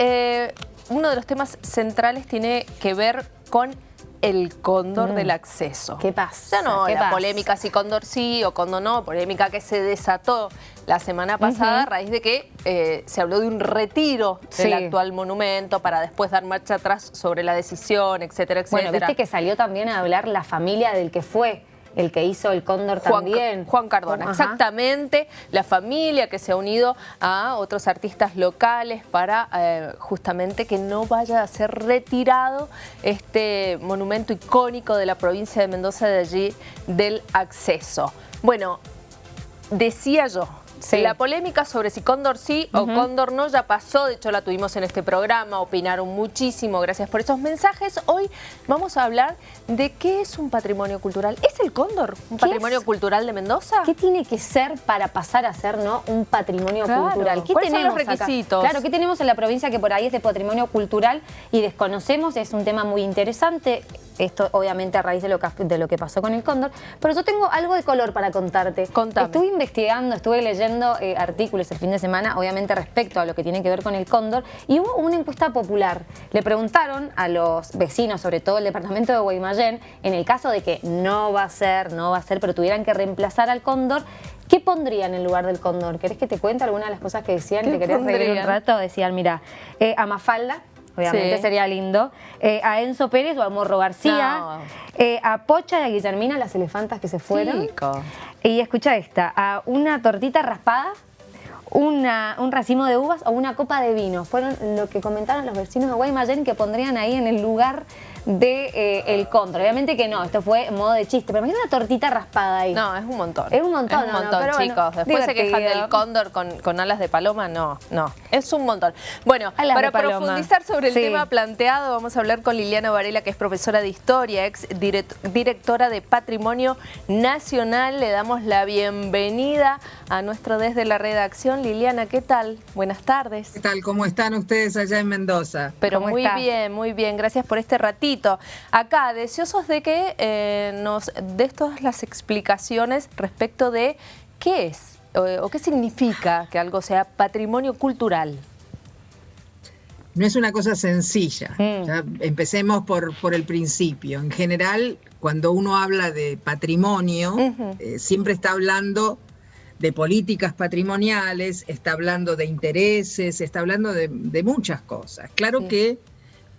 eh, uno de los temas centrales tiene que ver con el cóndor mm. del acceso. ¿Qué pasa? Ya no, la polémica si cóndor sí o cóndor no, polémica que se desató la semana pasada a raíz de que eh, se habló de un retiro del actual monumento para después dar marcha atrás sobre la decisión, etcétera, etcétera. Bueno, viste que salió también a hablar la familia del que fue el que hizo el cóndor también. Juan Cardona, exactamente. La familia que se ha unido a otros artistas locales para eh, justamente que no vaya a ser retirado este monumento icónico de la provincia de Mendoza de allí del acceso. Bueno, decía yo, la polémica sobre si Cóndor sí o Cóndor no ya pasó, de hecho la tuvimos en este programa, opinaron muchísimo, gracias por esos mensajes. Hoy vamos a hablar de qué es un patrimonio cultural. ¿Es el Cóndor un patrimonio cultural de Mendoza? ¿Qué tiene que ser para pasar a ser ¿no? un patrimonio cultural? ¿Qué ¿Cuáles tenemos son los requisitos? Claro, ¿qué tenemos en la provincia que por ahí es de patrimonio cultural y desconocemos? Es un tema muy interesante. Esto obviamente a raíz de lo que, de lo que pasó con el cóndor. Pero yo tengo algo de color para contarte. Contame. Estuve investigando, estuve leyendo eh, artículos el fin de semana, obviamente respecto a lo que tiene que ver con el cóndor, y hubo una encuesta popular. Le preguntaron a los vecinos, sobre todo el departamento de Guaymallén, en el caso de que no va a ser, no va a ser, pero tuvieran que reemplazar al cóndor, ¿Qué pondrían en lugar del cóndor? ¿Querés que te cuente alguna de las cosas que decían? ¿Te querés reír un rato? Decían, mira, eh, a Mafalda, obviamente sería lindo, eh, a Enzo Pérez o a Morro García, eh, a Pocha y a Guillermina, las elefantas que se fueron. Y escucha esta, a una tortita raspada, una, un racimo de uvas o una copa de vino. Fueron lo que comentaron los vecinos de Guaymallén que pondrían ahí en el lugar de eh, el contra. Obviamente que no, esto fue modo de chiste, pero imagínate una tortita raspada ahí. No, es un montón. Es un montón, Es un montón, chicos. Después se quejan del cóndor con, alas de paloma, no, no. Es un montón. Bueno, para profundizar sobre el tema planteado, vamos a hablar con Liliana Varela, que es profesora de Historia, ex directora de Patrimonio Nacional. Le damos la bienvenida a nuestro desde la redacción. Liliana, ¿qué tal? Buenas tardes. ¿Qué tal? ¿Cómo están ustedes allá en Mendoza? Pero muy bien, muy bien. Gracias por este ratito. Acá, deseosos de que eh, nos des todas las explicaciones respecto de qué es o, qué significa que algo sea patrimonio cultural. No es una cosa sencilla. Mm. empecemos por, por el principio. En general, cuando uno habla de patrimonio, eh, siempre está hablando de políticas patrimoniales, está hablando de intereses, está hablando de, muchas cosas. Claro que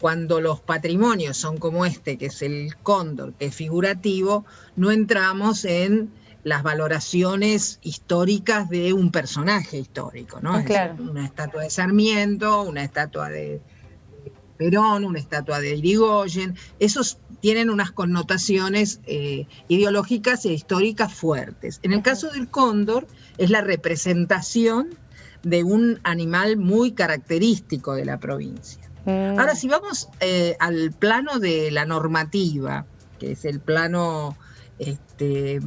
cuando los patrimonios son como este, que es el cóndor, que es figurativo, no entramos en las valoraciones históricas de un personaje histórico, ¿no? Claro. una estatua de Sarmiento, una estatua de Perón, una estatua de Irigoyen, esos tienen unas connotaciones eh, ideológicas e históricas fuertes. En el caso del cóndor, es la representación de un animal muy característico de la provincia. Mm. Ahora, si vamos eh, al plano de la normativa, que es el plano este,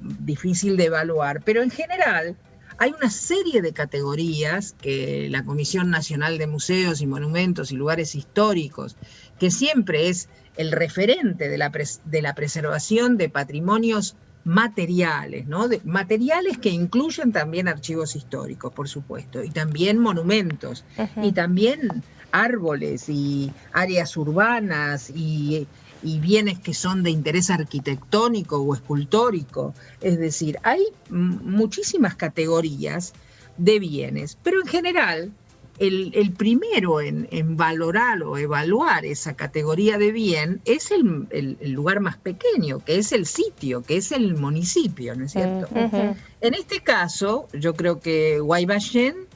difícil de evaluar, pero en general hay una serie de categorías que la Comisión Nacional de Museos y Monumentos y Lugares Históricos, que siempre es el referente de la, de la preservación de patrimonios materiales, ¿no? materiales que incluyen también archivos históricos, por supuesto, y también monumentos, y también árboles y áreas urbanas y, bienes que son de interés arquitectónico o escultórico. Es decir, hay muchísimas categorías de bienes, pero en general el, primero en, valorar o evaluar esa categoría de bien es el, lugar más pequeño, que es el sitio, que es el municipio, ¿no es cierto? En este caso, yo creo que Guayballén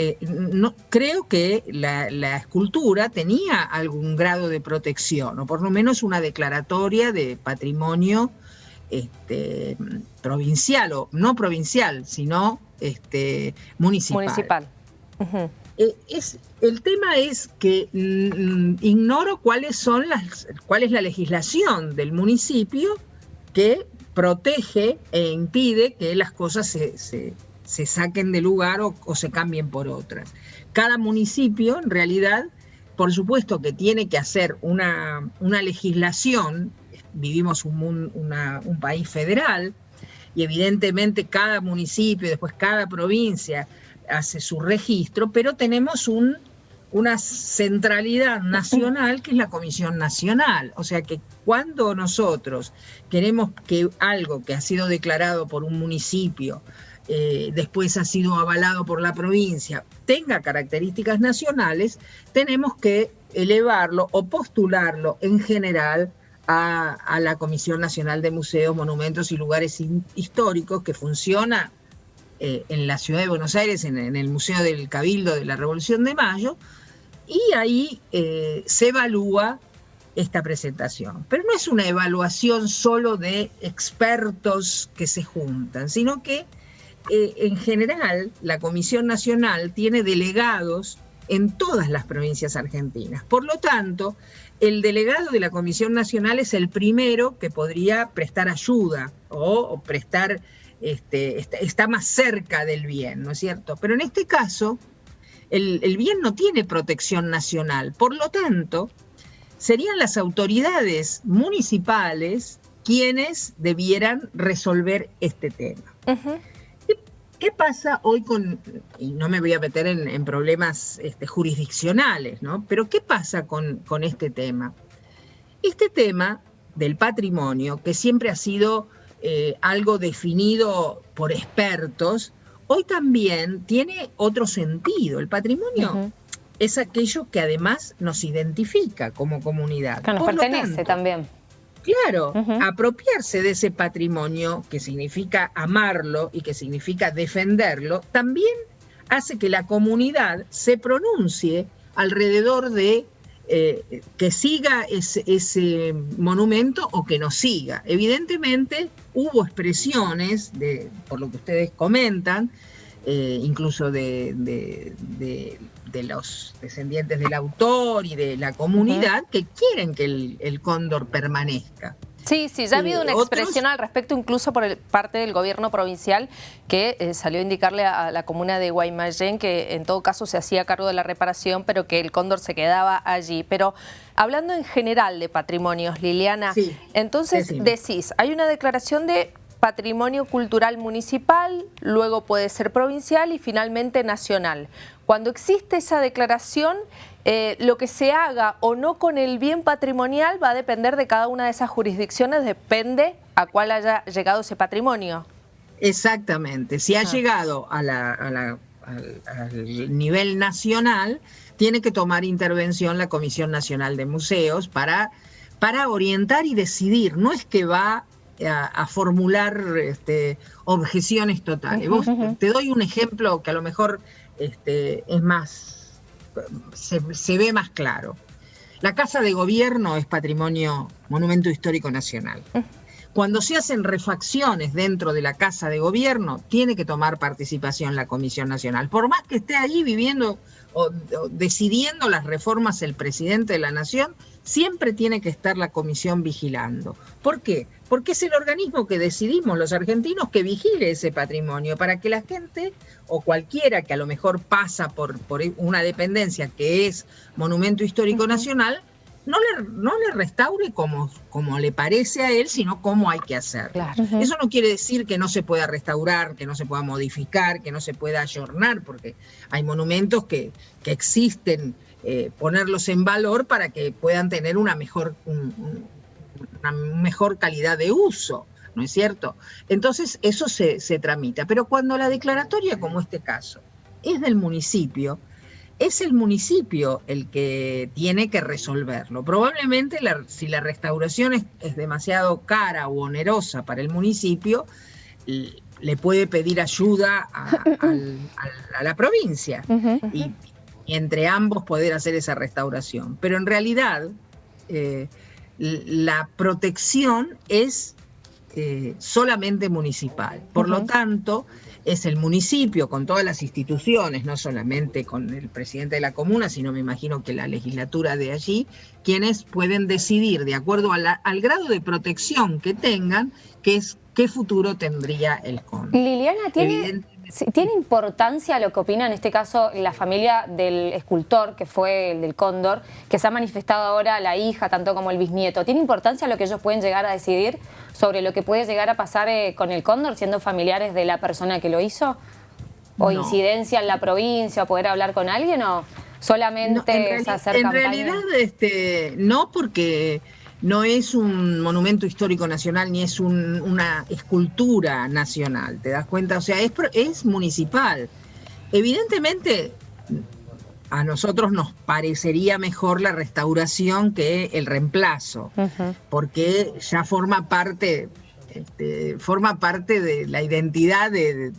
eh, no, creo que la, escultura tenía algún grado de protección, o por lo menos una declaratoria de patrimonio este, provincial, o no provincial, sino este, municipal. Municipal. Eh, es, el tema es que mm, ignoro cuáles son las, cuál es la legislación del municipio que protege e impide que las cosas se se saquen de lugar o, se cambien por otras. Cada municipio, en realidad, por supuesto que tiene que hacer una, legislación, vivimos un, un, país federal, y evidentemente cada municipio, después cada provincia hace su registro, pero tenemos un una centralidad nacional que es la Comisión Nacional. O sea que cuando nosotros queremos que algo que ha sido declarado por un municipio, eh, después ha sido avalado por la provincia, tenga características nacionales, tenemos que elevarlo o postularlo en general a, la Comisión Nacional de Museos, Monumentos y Lugares Históricos, que funciona eh, en la ciudad de Buenos Aires, en, el Museo del Cabildo de la Revolución de Mayo, y ahí eh, se evalúa esta presentación. Pero no es una evaluación solo de expertos que se juntan, sino que eh, en general la Comisión Nacional tiene delegados en todas las provincias argentinas. Por lo tanto, el delegado de la Comisión Nacional es el primero que podría prestar ayuda o, prestar, este, está, más cerca del bien, ¿no es cierto? Pero en este caso, el, el bien no tiene protección nacional, por lo tanto, serían las autoridades municipales quienes debieran resolver este tema. ¿Qué pasa hoy con, y no me voy a meter en, problemas este, jurisdiccionales, ¿no? Pero ¿qué pasa con, este tema? Este tema del patrimonio, que siempre ha sido eh, algo definido por expertos, hoy también tiene otro sentido. El patrimonio es aquello que además nos identifica como comunidad. Que nos pertenece también. Claro, apropiarse de ese patrimonio, que significa amarlo y que significa defenderlo, también hace que la comunidad se pronuncie alrededor de eh, que siga ese, monumento o que no siga. Evidentemente hubo expresiones, de, por lo que ustedes comentan, eh, incluso de, los descendientes del autor y de la comunidad, que quieren que el, cóndor permanezca. Sí, sí, ya ha habido una expresión al respecto incluso por parte del gobierno provincial que eh, salió a indicarle a, la comuna de Guaymallén que en todo caso se hacía cargo de la reparación, pero que el cóndor se quedaba allí. Pero hablando en general de patrimonios, Liliana, entonces decís, hay una declaración de patrimonio cultural municipal, luego puede ser provincial y finalmente nacional. Cuando existe esa declaración, eh, lo que se haga o no con el bien patrimonial va a depender de cada una de esas jurisdicciones, depende a cuál haya llegado ese patrimonio. Exactamente, si ha ah. llegado al, nivel nacional, tiene que tomar intervención la Comisión Nacional de Museos para, para orientar y decidir, no es que va a, formular este, objeciones totales. te doy un ejemplo que a lo mejor este, es más, se, ve más claro. La Casa de Gobierno es patrimonio, monumento histórico nacional. Cuando se hacen refacciones dentro de la Casa de Gobierno, tiene que tomar participación la Comisión Nacional. Por más que esté ahí viviendo o, decidiendo las reformas el presidente de la Nación, siempre tiene que estar la Comisión vigilando. ¿Por qué? Porque es el organismo que decidimos los argentinos que vigile ese patrimonio para que la gente o cualquiera que a lo mejor pasa por, por una dependencia que es Monumento Histórico Nacional, no le, no le restaure como, como le parece a él, sino como hay que hacer. Eso no quiere decir que no se pueda restaurar, que no se pueda modificar, que no se pueda ayornar, porque hay monumentos que, que existen, eh, ponerlos en valor para que puedan tener una mejor, una mejor calidad de uso. ¿No es cierto? Entonces eso se, se tramita. Pero cuando la declaratoria, como este caso, es del municipio, es el municipio el que tiene que resolverlo. Probablemente si la restauración es, demasiado cara o onerosa para el municipio, le puede pedir ayuda a, la provincia y, entre ambos poder hacer esa restauración. Pero en realidad eh, la protección es eh, solamente municipal. Por lo tanto, es el municipio con todas las instituciones, no solamente con el presidente de la comuna, sino me imagino que la legislatura de allí, quienes pueden decidir de acuerdo al grado de protección que tengan, qué, es, qué futuro tendría el CON. Liliana, ¿tiene, ¿tiene importancia lo que opina en este caso la familia del escultor, que fue el del Cóndor, que se ha manifestado ahora la hija, tanto como el bisnieto? ¿Tiene importancia lo que ellos pueden llegar a decidir? sobre lo que puede llegar a pasar eh, con el cóndor siendo familiares de la persona que lo hizo? ¿O incidencia en la provincia, o poder hablar con alguien? O... solamente es hacer En realidad, este, no, porque no es un monumento histórico nacional ni es una escultura nacional, ¿te das cuenta? O sea, es, es municipal. Evidentemente, a nosotros nos parecería mejor la restauración que el reemplazo, porque ya forma parte, este, forma parte de la identidad de,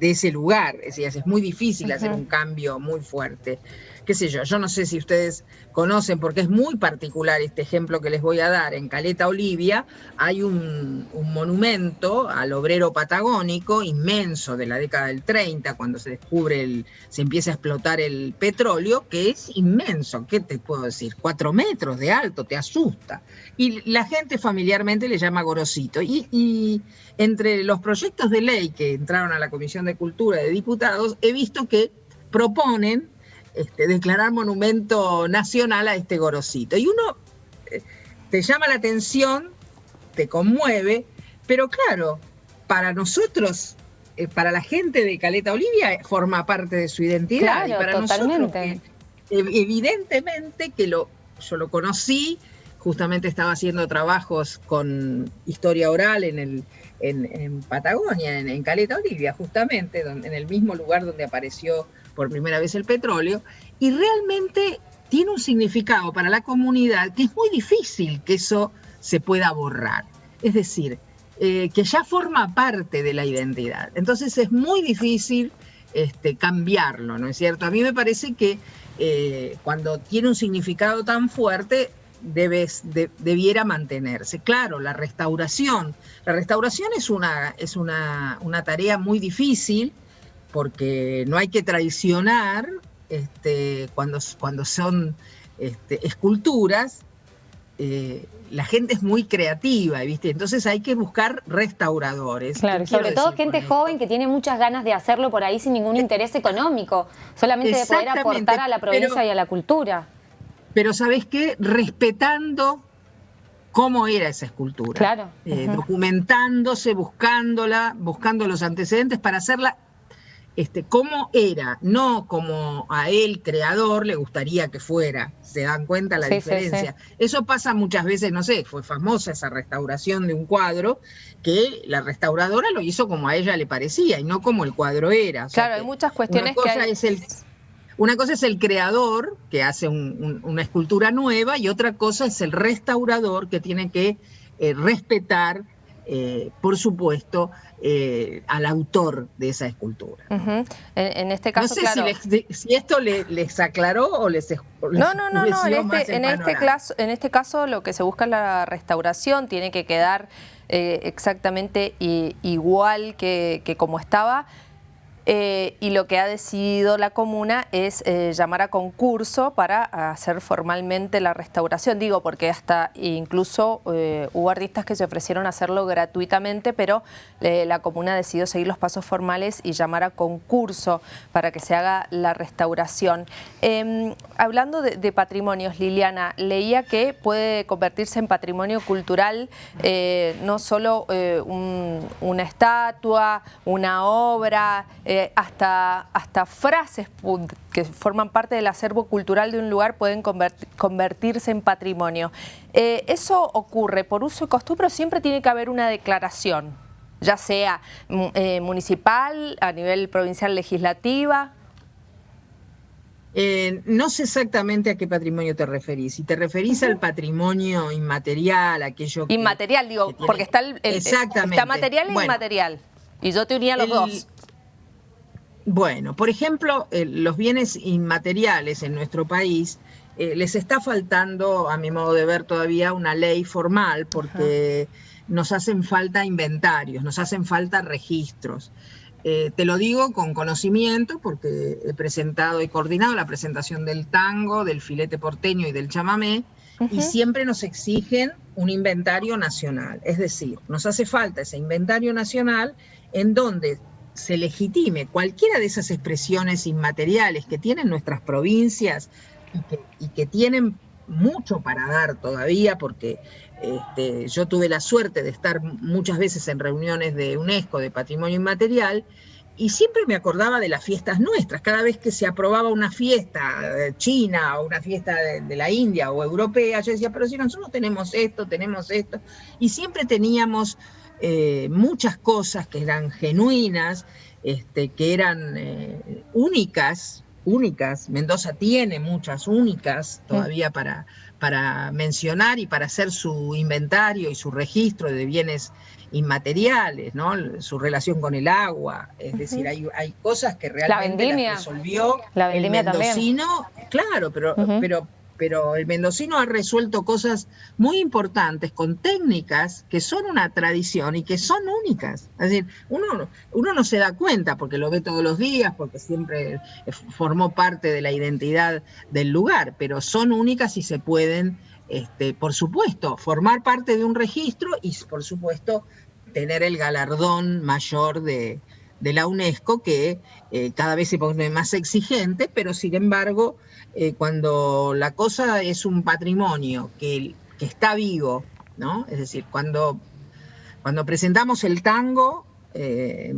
ese lugar. Es muy difícil hacer un cambio muy fuerte qué sé yo, yo no sé si ustedes conocen, porque es muy particular este ejemplo que les voy a dar, en Caleta Olivia hay un, monumento al obrero patagónico inmenso de la década del 30, cuando se descubre, el, se empieza a explotar el petróleo, que es inmenso, ¿qué te puedo decir? Cuatro metros de alto, te asusta. Y la gente familiarmente le llama Gorosito. Y, y entre los proyectos de ley que entraron a la Comisión de Cultura de Diputados, he visto que proponen este, declarar monumento nacional a este gorosito. Y uno eh, te llama la atención, te conmueve, pero claro, para nosotros, eh, para la gente de Caleta Olivia, forma parte de su identidad. y para nosotros, evidentemente que lo, yo lo conocí, justamente estaba haciendo trabajos con historia oral en, el, en, Patagonia, en, Caleta Olivia, justamente, en el mismo lugar donde apareció por primera vez el petróleo, y realmente tiene un significado para la comunidad que es muy difícil que eso se pueda borrar. Es decir, eh, que ya forma parte de la identidad. Entonces es muy difícil este, cambiarlo, ¿no es cierto? A mí me parece que eh, cuando tiene un significado tan fuerte, debes, debiera mantenerse. Claro, la restauración. La restauración es una, es una, una tarea muy difícil porque no hay que traicionar este, cuando, cuando son este, esculturas, eh, la gente es muy creativa, ¿viste? Entonces hay que buscar restauradores. Claro, sobre todo gente joven que tiene muchas ganas de hacerlo por ahí sin ningún eh, interés económico, solamente de poder aportar a la provincia y a la cultura. Pero ¿sabes qué? Respetando cómo era esa escultura. Claro. Eh, documentándose, buscándola, buscando los antecedentes para hacerla este, cómo era, no como a él, creador, le gustaría que fuera. ¿Se dan cuenta la diferencia? Eso pasa muchas veces, no sé, fue famosa esa restauración de un cuadro, que la restauradora lo hizo como a ella le parecía y no como el cuadro era. claro, hay muchas cuestiones una cosa Es el, una cosa es el creador, que hace una escultura nueva, y otra cosa es el restaurador, que tiene que eh, respetar eh, por supuesto, eh, al autor de esa escultura. en, este caso, no sé si, esto les, aclaró o les, No, no, no, no. En, este, en, este caso, en este caso lo que se busca es la restauración, tiene que quedar eh, exactamente igual que, que como estaba. Eh, y lo que ha decidido la comuna es eh, llamar a concurso para hacer formalmente la restauración. Digo, porque hasta incluso eh, hubo artistas que se ofrecieron a hacerlo gratuitamente, pero la comuna decidió seguir los pasos formales y llamar a concurso para que se haga la restauración. Em, hablando de, patrimonios, Liliana, leía que puede convertirse en patrimonio cultural no solo una estatua, una obra, eh, hasta, hasta frases que forman parte del acervo cultural de un lugar pueden convertirse en patrimonio. Eh, eso ocurre por uso y costumbre, siempre tiene que haber una declaración, ya sea mm, eh, municipal, a nivel provincial legislativa. no sé exactamente a qué patrimonio te referís. Si te referís al patrimonio inmaterial, aquello que, Inmaterial, digo, porque está, el, está material e inmaterial. Y yo te unía los dos. Bueno, por ejemplo, eh, los bienes inmateriales en nuestro país eh, les está faltando, a mi modo de ver, todavía una ley formal porque nos hacen falta inventarios, nos hacen falta registros. Eh, te lo digo con conocimiento porque he presentado y coordinado la presentación del tango, del filete porteño y del chamamé, y siempre nos exigen un inventario nacional. Es decir, nos hace falta ese inventario nacional en donde se legitime cualquiera de esas expresiones inmateriales que tienen nuestras provincias y que, tienen mucho para dar todavía, porque este, yo tuve la suerte de estar muchas veces en reuniones de UNESCO de Patrimonio Inmaterial, siempre me acordaba de las fiestas nuestras. Cada vez que se aprobaba una fiesta eh, china o una fiesta de, la India o europea, yo decía, pero si nosotros tenemos esto, tenemos esto. Y siempre teníamos eh, muchas cosas que eran genuinas, este, que eran eh, únicas, únicas. Mendoza tiene muchas únicas todavía para, para mencionar y para hacer su inventario y su registro de bienes inmateriales, ¿no? Su relación con el agua, es decir, hay, hay, cosas que realmente la resolvió la el mendocino, claro, pero, pero pero el mendocino ha resuelto cosas muy importantes con técnicas que son una tradición y que son únicas. Es decir, uno, uno no se da cuenta porque lo ve todos los días, porque siempre formó parte de la identidad del lugar, pero son únicas y se pueden, este, por supuesto, formar parte de un registro y, por supuesto, tener el galardón mayor de, la UNESCO, que eh, cada vez se pone más exigente, pero sin embargo eh, cuando la cosa es un patrimonio que, que, está vivo, ¿no? Es decir, cuando, cuando presentamos el tango, eh,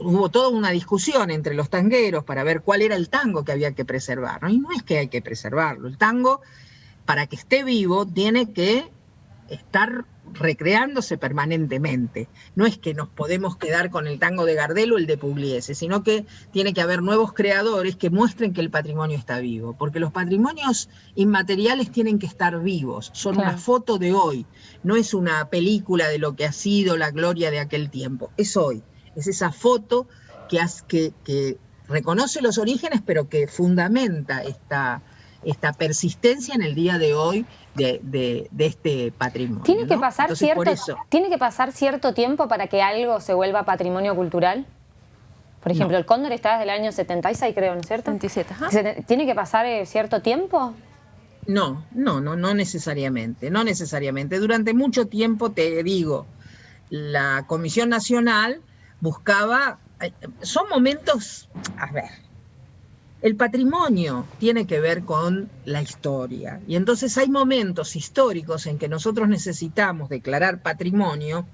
hubo toda una discusión entre los tangueros para ver cuál era el tango que había que preservar, ¿no? Y no es que hay que preservarlo, el tango, para que esté vivo, tiene que estar recreándose permanentemente. No es que nos podemos quedar con el tango de Gardel o el de Pugliese, sino que tiene que haber nuevos creadores que muestren que el patrimonio está vivo, porque los patrimonios inmateriales tienen que estar vivos, son una foto de hoy, no es una película de lo que ha sido la gloria de aquel tiempo, es hoy, es esa foto que, que, que reconoce los orígenes, pero que fundamenta esta, esta persistencia en el día de hoy de, este patrimonio. ¿Tiene que, pasar cierto, ¿Tiene que pasar cierto tiempo para que algo se vuelva patrimonio cultural? Por ejemplo, el cóndor está desde el año 76, creo, ¿no es cierto? 77, ¿Tiene que pasar eh, cierto tiempo? No, no, no, no necesariamente, no necesariamente. Durante mucho tiempo, te digo, la Comisión Nacional buscaba, eh, son momentos, a ver, el patrimonio tiene que ver con la historia. Y entonces hay momentos históricos en que nosotros necesitamos declarar patrimonio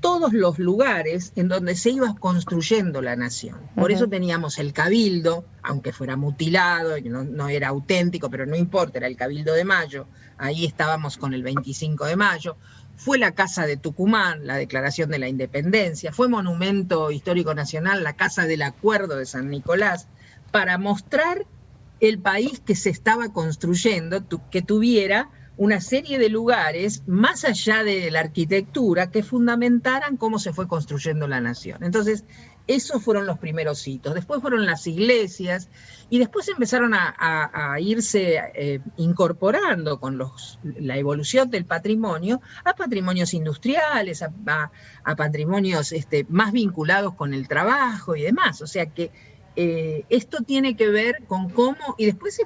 todos los lugares en donde se iba construyendo la nación. Por eso teníamos el cabildo, aunque fuera mutilado, no, no era auténtico, pero no importa, era el cabildo de Mayo, ahí estábamos con el 25 de Mayo, fue la Casa de Tucumán, la Declaración de la Independencia, fue Monumento Histórico Nacional, la Casa del Acuerdo de San Nicolás, para mostrar el país que se estaba construyendo, que tuviera una serie de lugares más allá de la arquitectura que fundamentaran cómo se fue construyendo la nación. Entonces, esos fueron los primeros hitos. Después fueron las iglesias y después empezaron a, irse eh, incorporando con los, la evolución del patrimonio a patrimonios industriales, a, patrimonios este, más vinculados con el trabajo y demás. O sea que eh, esto tiene que ver con cómo, y después se,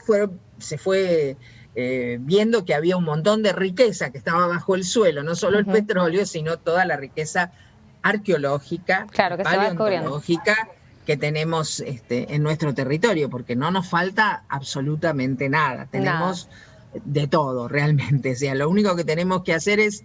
se fue eh, viendo que había un montón de riqueza que estaba bajo el suelo, no solo el petróleo, sino toda la riqueza arqueológica, claro, que paleontológica que tenemos este, en nuestro territorio, porque no nos falta absolutamente nada, tenemos de todo realmente, o sea, lo único que tenemos que hacer es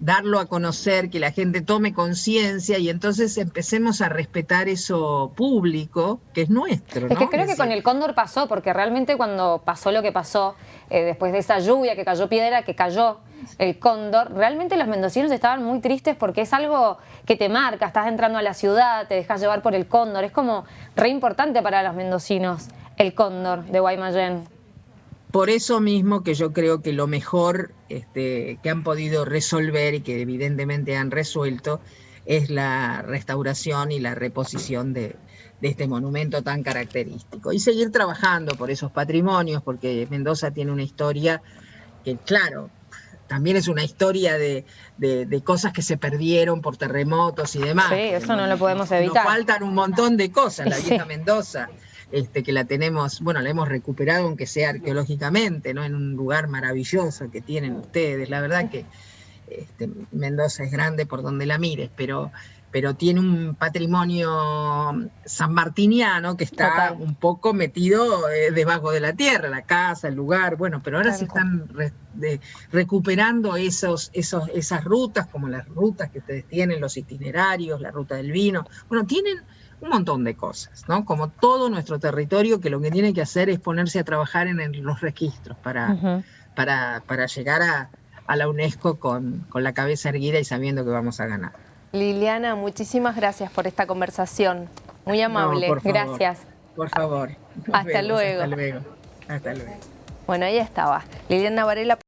darlo a conocer, que la gente tome conciencia y entonces empecemos a respetar eso público que es nuestro. Es que creo que con el cóndor pasó, porque realmente cuando pasó lo que pasó, eh, después de esa lluvia que cayó piedra, que cayó el cóndor, realmente los mendocinos estaban muy tristes porque es algo que te marca, estás entrando a la ciudad, te dejas llevar por el cóndor, es como re importante para los mendocinos el cóndor de Guaymallén. Por eso mismo que yo creo que lo mejor este, que han podido resolver y que evidentemente han resuelto es la restauración y la reposición de, este monumento tan característico. Y seguir trabajando por esos patrimonios, porque Mendoza tiene una historia que, claro, también es una historia de, cosas que se perdieron por terremotos y demás. Sí, eso no, lo podemos evitar. Nos faltan un montón de cosas, la vieja Mendoza. Este, que la tenemos, bueno, la hemos recuperado aunque sea arqueológicamente, ¿no? En un lugar maravilloso que tienen ustedes. La verdad que este, Mendoza es grande por donde la mires, pero, pero tiene un patrimonio sanmartiniano que está un poco metido eh, debajo de la tierra, la casa, el lugar, bueno, pero ahora se están recuperando esos, esos, esas rutas, como las rutas que ustedes tienen, los itinerarios, la ruta del vino. Bueno, tienen un montón de cosas, ¿no? Como todo nuestro territorio que lo que tiene que hacer es ponerse a trabajar en, los registros para, para, para, llegar a, a la UNESCO con, con la cabeza erguida y sabiendo que vamos a ganar. Liliana, muchísimas gracias por esta conversación. Muy amable. gracias. Por favor. Hasta luego. Hasta luego. Hasta luego. Bueno, ahí estaba. Liliana Varela.